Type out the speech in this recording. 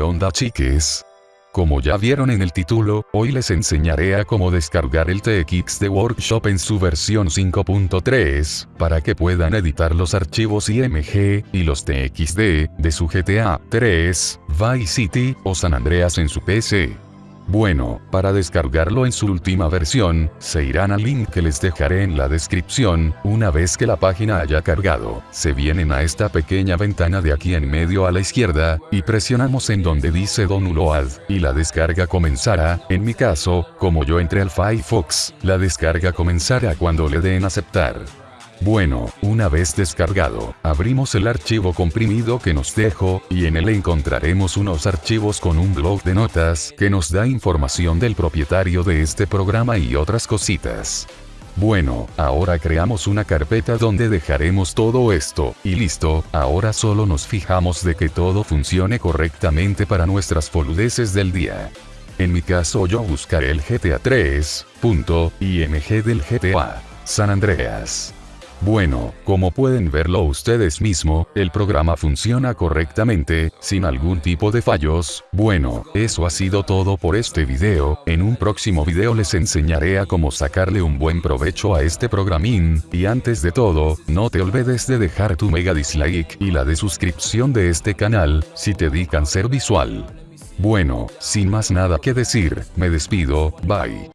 onda chiques? Como ya vieron en el título, hoy les enseñaré a cómo descargar el TXT Workshop en su versión 5.3, para que puedan editar los archivos IMG y los TXD de su GTA 3, Vice City o San Andreas en su PC. Bueno, para descargarlo en su última versión, se irán al link que les dejaré en la descripción, una vez que la página haya cargado, se vienen a esta pequeña ventana de aquí en medio a la izquierda, y presionamos en donde dice Download, y la descarga comenzará, en mi caso, como yo entré al Firefox, la descarga comenzará cuando le den aceptar. Bueno, una vez descargado, abrimos el archivo comprimido que nos dejó, y en él encontraremos unos archivos con un blog de notas que nos da información del propietario de este programa y otras cositas. Bueno, ahora creamos una carpeta donde dejaremos todo esto, y listo, ahora solo nos fijamos de que todo funcione correctamente para nuestras boludeces del día. En mi caso yo buscaré el GTA 3, punto, IMG del GTA, San Andreas. Bueno, como pueden verlo ustedes mismo, el programa funciona correctamente, sin algún tipo de fallos. Bueno, eso ha sido todo por este video, en un próximo video les enseñaré a cómo sacarle un buen provecho a este programín, y antes de todo, no te olvides de dejar tu mega dislike y la de suscripción de este canal, si te di cáncer visual. Bueno, sin más nada que decir, me despido, bye.